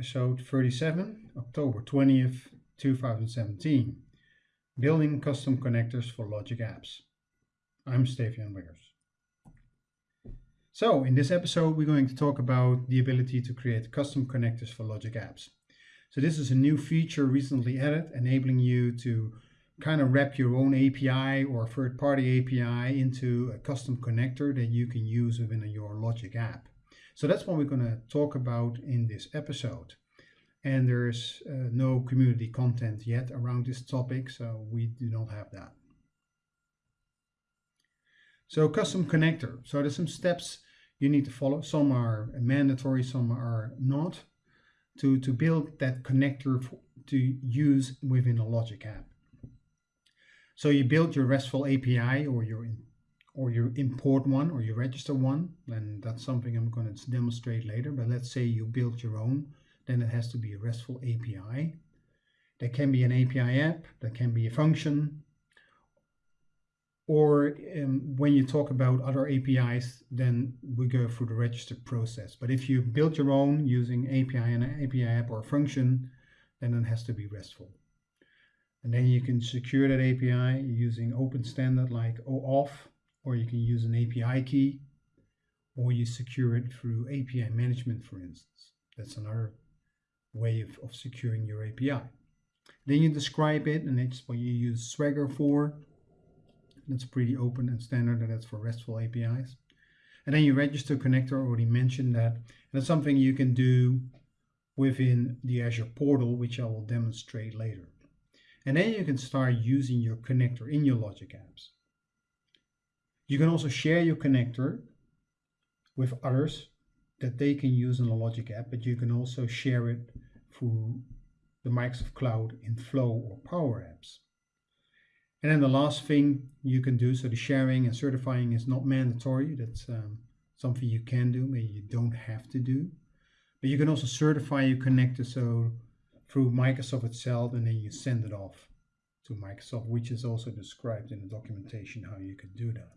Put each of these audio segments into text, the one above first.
episode 37, October 20th, 2017. Building custom connectors for Logic Apps. I'm Steef-Jan Wiggers. So, in this episode, we're going to talk about the ability to create custom connectors for Logic Apps. So this is a new feature recently added, enabling you to kind of wrap your own API or third-party API into a custom connector that you can use within your Logic app. So that's what we're going to talk about in this episode. And there's uh, no community content yet around this topic, so we do not have that. So custom connector. So there's some steps you need to follow. Some are mandatory, some are not, to, to build that connector to use within a Logic app. So you build your RESTful API or your or you import one or you register one, and that's something I'm going to demonstrate later. But let's say you build your own, then it has to be a RESTful API. There can be an API app, there can be a function, or um, when you talk about other APIs, then we go through the register process. But if you build your own using API and an API app or function, then it has to be RESTful. And then you can secure that API using open standard like OAuth or you can use an API key, or you secure it through API management, for instance. That's another way of, of securing your API. Then you describe it, and that's what you use Swagger for. That's pretty open and standard, and that's for RESTful APIs. And then you register connector, I already mentioned that. And that's something you can do within the Azure portal, which I will demonstrate later. And then you can start using your connector in your Logic apps. You can also share your connector with others that they can use in the Logic app, but you can also share it through the Microsoft Cloud in Flow or Power Apps. And then the last thing you can do, so the sharing and certifying is not mandatory. That's um, something you can do, maybe you don't have to do. But you can also certify your connector so through Microsoft itself, and then you send it off to Microsoft, which is also described in the documentation how you can do that.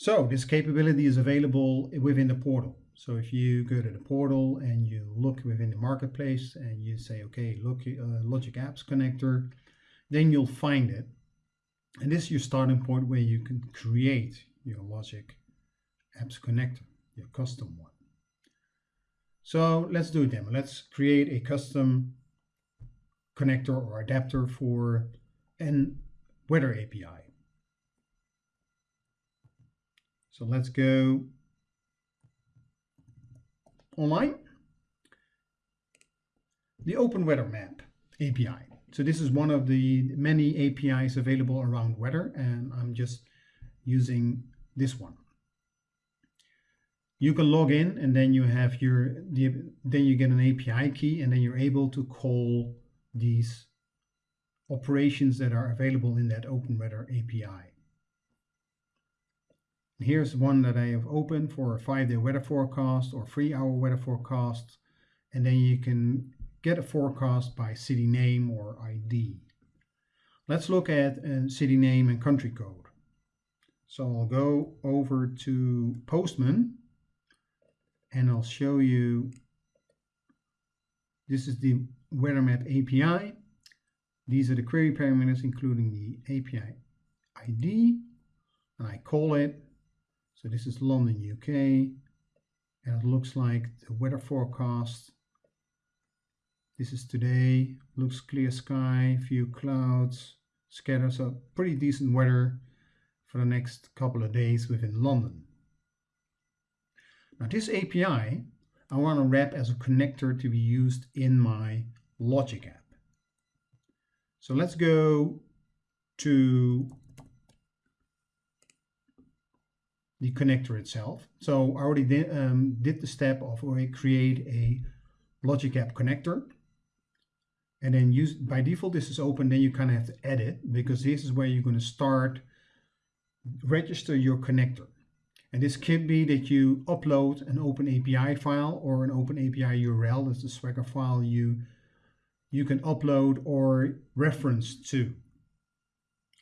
So this capability is available within the portal. So if you go to the portal and you look within the marketplace and you say, okay, look, uh, Logic Apps connector, then you'll find it. And this is your starting point where you can create your Logic Apps connector, your custom one. So let's do a demo. Let's create a custom connector or adapter for an weather API. So let's go online. The Open Weather Map API. So this is one of the many APIs available around weather, and I'm just using this one. You can log in, and then you have your the, then you get an API key, and then you're able to call these operations that are available in that Open Weather API. Here's one that I have opened for a five-day weather forecast or three-hour weather forecast. And then you can get a forecast by city name or ID. Let's look at a city name and country code. So I'll go over to Postman and I'll show you, this is the weather map API. These are the query parameters including the API ID and I call it so this is London, UK, and it looks like the weather forecast. This is today, looks clear sky, few clouds, scattered, so pretty decent weather for the next couple of days within London. Now this API, I want to wrap as a connector to be used in my Logic app. So let's go to the connector itself. So I already did, um, did the step of create a Logic App connector. And then use by default this is open, then you kind of have to edit because this is where you're going to start register your connector. And this could be that you upload an open API file or an open API URL, that's the Swagger file you, you can upload or reference to.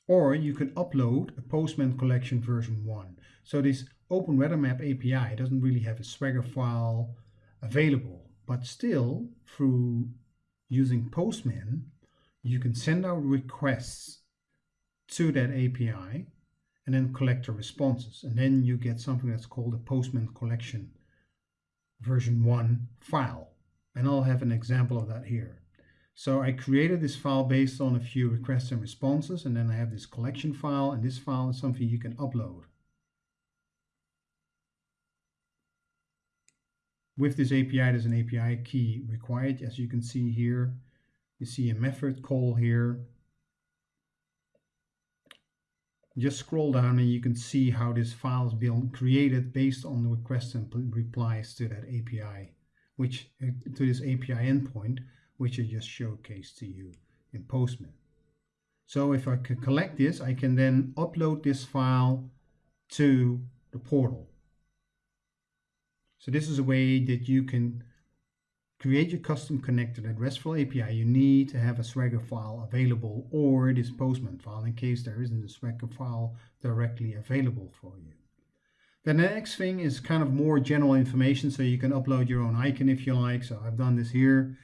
Or you can upload a Postman collection version 1. So this Open Weather Map API doesn't really have a Swagger file available, but still through using Postman, you can send out requests to that API and then collect the responses. And then you get something that's called a Postman collection version 1 file. And I'll have an example of that here. So I created this file based on a few requests and responses, and then I have this collection file, and this file is something you can upload. With this API, there's an API key required, as you can see here. You see a method call here. Just scroll down and you can see how this file is being created based on the requests and replies to that API, which uh, to this API endpoint, which I just showcased to you in Postman. So if I can collect this, I can then upload this file to the portal. So this is a way that you can create your custom connector that RESTful API. You need to have a Swagger file available or this Postman file in case there isn't a Swagger file directly available for you. Then the next thing is kind of more general information so you can upload your own icon if you like. So I've done this here.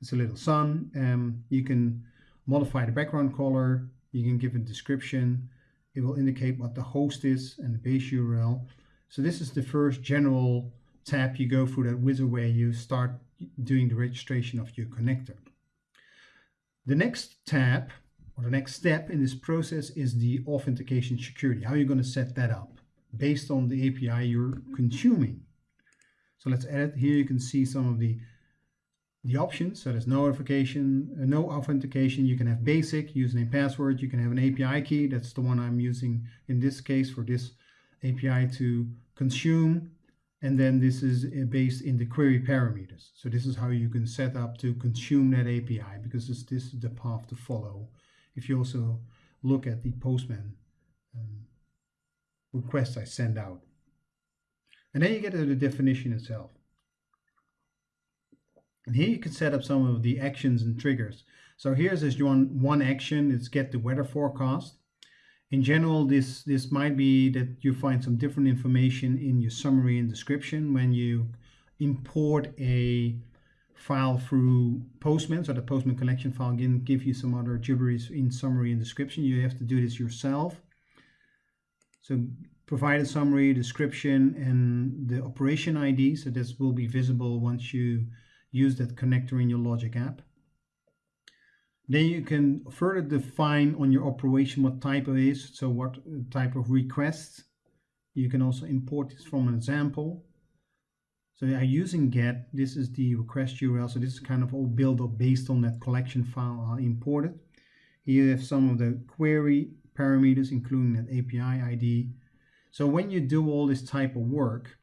It's a little sun. Um, you can modify the background color. You can give a description. It will indicate what the host is and the base URL. So this is the first general tab, you go through that wizard where you start doing the registration of your connector. The next tab or the next step in this process is the authentication security. How are you going to set that up based on the API you're consuming? So let's edit. Here you can see some of the the options. So there's no notification, uh, no authentication. You can have basic username password. You can have an API key. That's the one I'm using in this case for this API to consume and then this is uh, based in the query parameters. So this is how you can set up to consume that API because this, this is the path to follow. If you also look at the Postman um, request I send out. And then you get to the definition itself. And here you can set up some of the actions and triggers. So here's this one, one action, it's get the weather forecast in general, this, this might be that you find some different information in your summary and description when you import a file through Postman. So the Postman collection file can give you some other gibberish in summary and description. You have to do this yourself. So provide a summary, description, and the operation ID. So this will be visible once you use that connector in your Logic app. Then you can further define on your operation what type it is, so what type of request. You can also import this from an example. So I'm using get, this is the request URL, so this is kind of all built up based on that collection file I imported. Here you have some of the query parameters, including that API ID. So when you do all this type of work,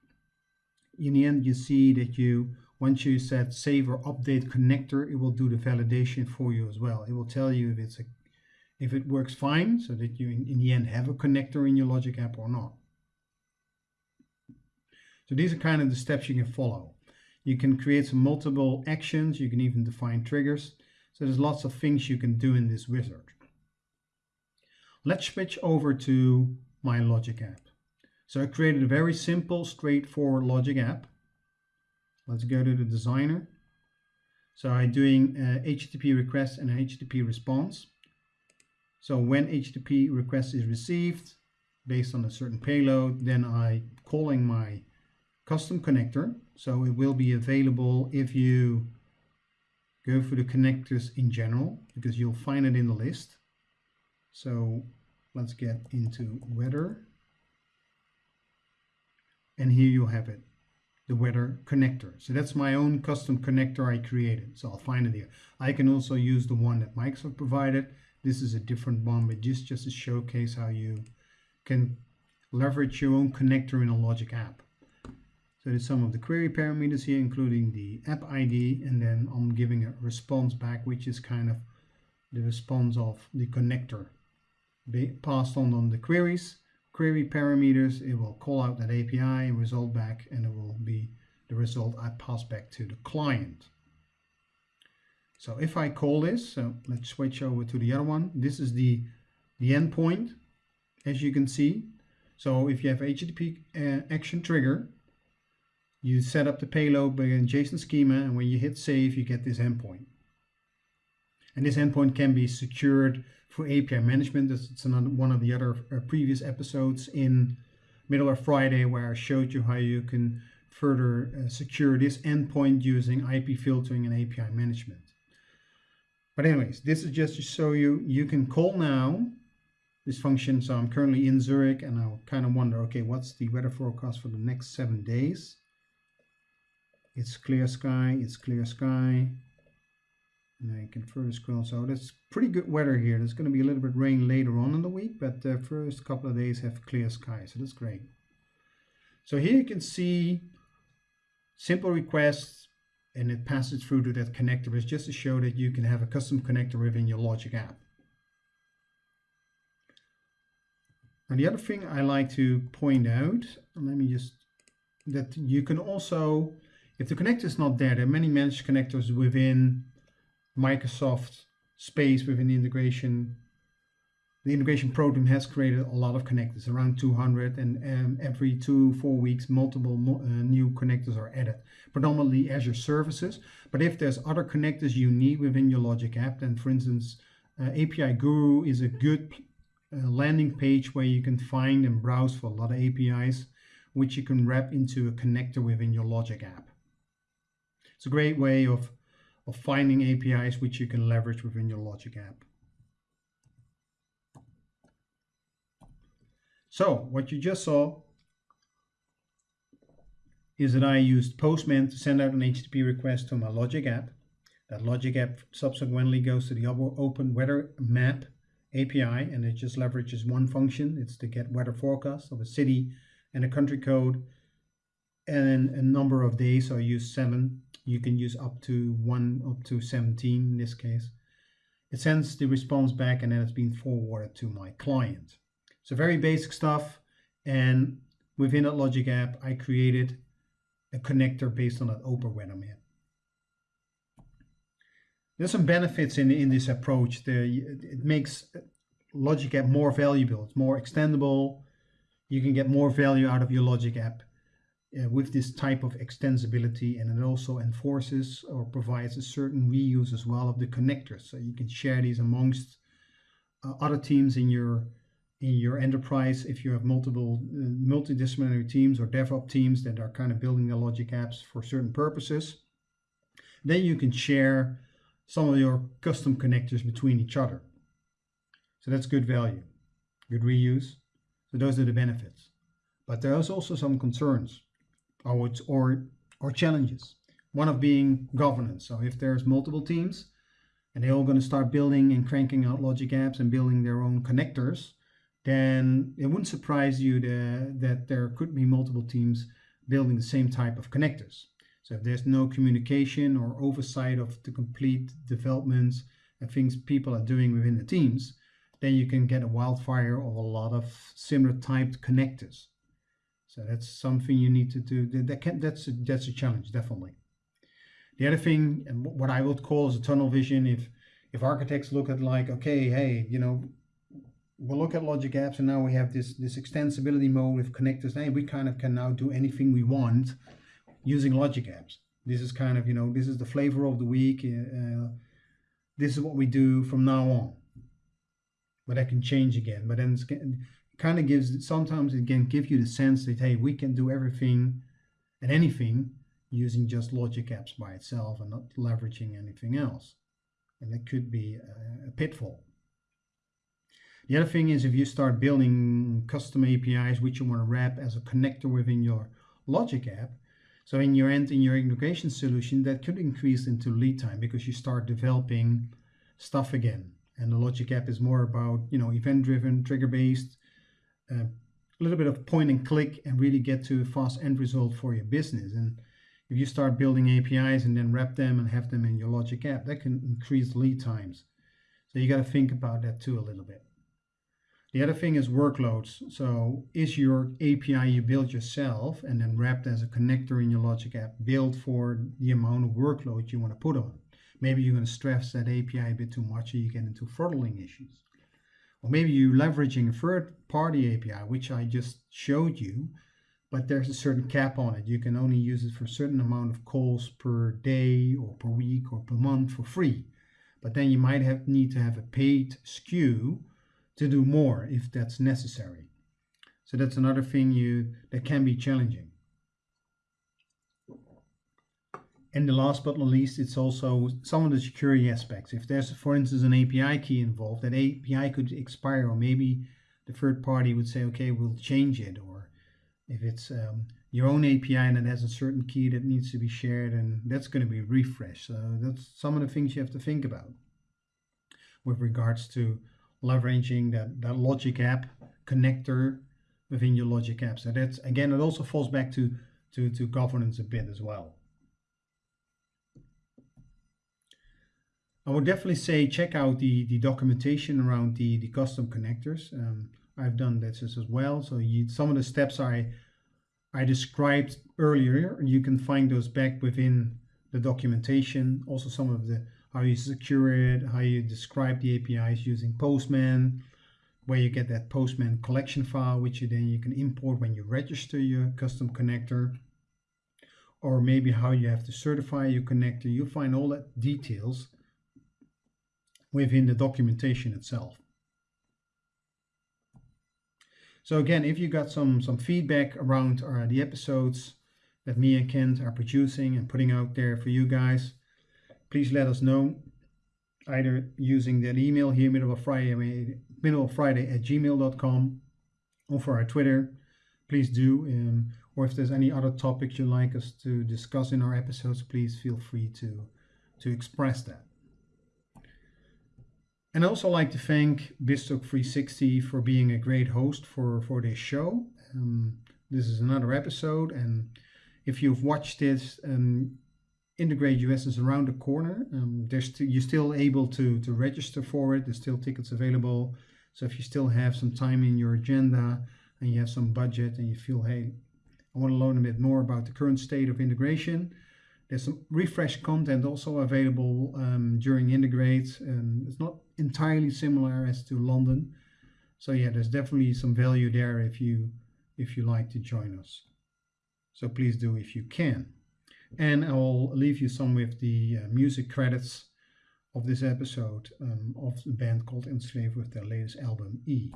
in the end you see that you once you set save or update connector, it will do the validation for you as well. It will tell you if it's a if it works fine, so that you in, in the end have a connector in your Logic app or not. So these are kind of the steps you can follow. You can create some multiple actions. You can even define triggers. So there's lots of things you can do in this wizard. Let's switch over to my Logic app. So I created a very simple, straightforward Logic app. Let's go to the designer. So I'm doing uh, HTTP request and HTTP response. So when HTTP request is received based on a certain payload, then I calling my custom connector. So it will be available if you go for the connectors in general, because you'll find it in the list. So let's get into weather. And here you have it the weather connector. So that's my own custom connector I created. So I'll find it here. I can also use the one that Microsoft provided. This is a different one, but just, just to showcase how you can leverage your own connector in a Logic app. So there's some of the query parameters here, including the app ID, and then I'm giving a response back, which is kind of the response of the connector passed on on the queries query parameters, it will call out that API, result back, and it will be the result I pass back to the client. So if I call this, so let's switch over to the other one. This is the the endpoint, as you can see. So if you have HTTP uh, action trigger, you set up the payload by a JSON schema, and when you hit save, you get this endpoint. And this endpoint can be secured for API management. Is another one of the other uh, previous episodes in Middleware Friday where I showed you how you can further uh, secure this endpoint using IP filtering and API management. But anyways, this is just to show you, you can call now this function. So I'm currently in Zurich and I kind of wonder, okay, what's the weather forecast for the next seven days? It's clear sky, it's clear sky. And you can further scroll. So that's pretty good weather here. There's going to be a little bit rain later on in the week, but the first couple of days have clear skies. So that's great. So here you can see simple requests and it passes through to that connector. It's just to show that you can have a custom connector within your Logic app. And the other thing I like to point out, let me just, that you can also, if the connector is not there, there are many managed connectors within Microsoft space within the integration the integration program has created a lot of connectors, around 200, and um, every two, four weeks, multiple mo uh, new connectors are added, predominantly Azure services. But if there's other connectors you need within your Logic app, then for instance, uh, API Guru is a good uh, landing page where you can find and browse for a lot of APIs, which you can wrap into a connector within your Logic app. It's a great way of, of finding APIs which you can leverage within your Logic app. So what you just saw is that I used Postman to send out an HTTP request to my Logic app. That Logic app subsequently goes to the Open Weather Map API and it just leverages one function. It's to get weather forecast of a city and a country code and a number of days. So I use seven. You can use up to one, up to 17 in this case. It sends the response back and then it's been forwarded to my client. So very basic stuff. And within that Logic app, I created a connector based on that Open Weather Map. There's some benefits in, in this approach. The, it makes Logic app more valuable. It's more extendable. You can get more value out of your Logic app uh, with this type of extensibility and it also enforces or provides a certain reuse as well of the connectors. So you can share these amongst uh, other teams in your in your enterprise, if you have multiple uh, multidisciplinary teams or DevOps teams that are kind of building the logic apps for certain purposes, then you can share some of your custom connectors between each other. So that's good value, good reuse. So those are the benefits. But there's also some concerns or, or, or challenges. One of being governance. So if there's multiple teams and they're all going to start building and cranking out logic apps and building their own connectors, then it wouldn't surprise you to, that there could be multiple teams building the same type of connectors. So if there's no communication or oversight of the complete developments and things people are doing within the teams, then you can get a wildfire of a lot of similar typed connectors. So that's something you need to do. That can, that's, a, that's a challenge, definitely. The other thing, and what I would call is a tunnel vision, if if architects look at like, okay, hey, you know, we'll look at logic apps and now we have this this extensibility mode with connectors. And we kind of can now do anything we want using logic apps. This is kind of you know this is the flavor of the week uh, this is what we do from now on. But that can change again. But then kind of gives sometimes it can give you the sense that hey we can do everything and anything using just logic apps by itself and not leveraging anything else and that could be a, pitfall the other thing is if you start building custom APIs which you want to wrap as a connector within your Logic app, so in your end, in your integration solution, that could increase into lead time because you start developing stuff again. And the Logic app is more about, you know, event-driven, trigger-based, uh, a little bit of point and click and really get to a fast end result for your business. And if you start building APIs and then wrap them and have them in your Logic app, that can increase lead times. So you got to think about that too a little bit. The other thing is workloads. So is your API you build yourself and then wrapped as a connector in your Logic app built for the amount of workload you want to put on? Maybe you're going to stress that API a bit too much and you get into throttling issues. Or maybe you're leveraging a third party API, which I just showed you, but there's a certain cap on it. You can only use it for a certain amount of calls per day or per week or per month for free. But then you might have need to have a paid SKU to do more if that's necessary. So that's another thing you that can be challenging. And the last but not least, it's also some of the security aspects. If there's, for instance, an API key involved, that API could expire, or maybe the third party would say, okay, we'll change it. Or if it's um, your own API and it has a certain key that needs to be shared, and that's going to be refreshed. So that's some of the things you have to think about with regards to leveraging that, that Logic app connector within your Logic app. So that's again, it also falls back to to, to governance a bit as well. I would definitely say check out the, the documentation around the, the custom connectors. Um, I've done this as well. So you, some of the steps I I described earlier, you can find those back within the documentation. Also some of the how you secure it, how you describe the APIs using Postman, where you get that Postman collection file, which you then you can import when you register your custom connector, or maybe how you have to certify your connector. You'll find all that details within the documentation itself. So again, if you got some, some feedback around uh, the episodes that me and Kent are producing and putting out there for you guys, please let us know either using that email here, Middleware Friday, middlewarefriday at gmail.com or for our Twitter, please do. Um, or if there's any other topics you'd like us to discuss in our episodes, please feel free to, to express that. And I also like to thank BizTalk 360 for being a great host for, for this show. Um, this is another episode, and if you've watched this, um, Integrate US is around the corner. Um, there's you're still able to, to register for it. There's still tickets available. So if you still have some time in your agenda and you have some budget and you feel, hey, I want to learn a bit more about the current state of integration, there's some refresh content also available um, during Integrate. And it's not entirely similar as to London. So yeah, there's definitely some value there if you if you like to join us. So please do if you can. And I'll leave you some with the uh, music credits of this episode um, of the band called Enslaved with their latest album E.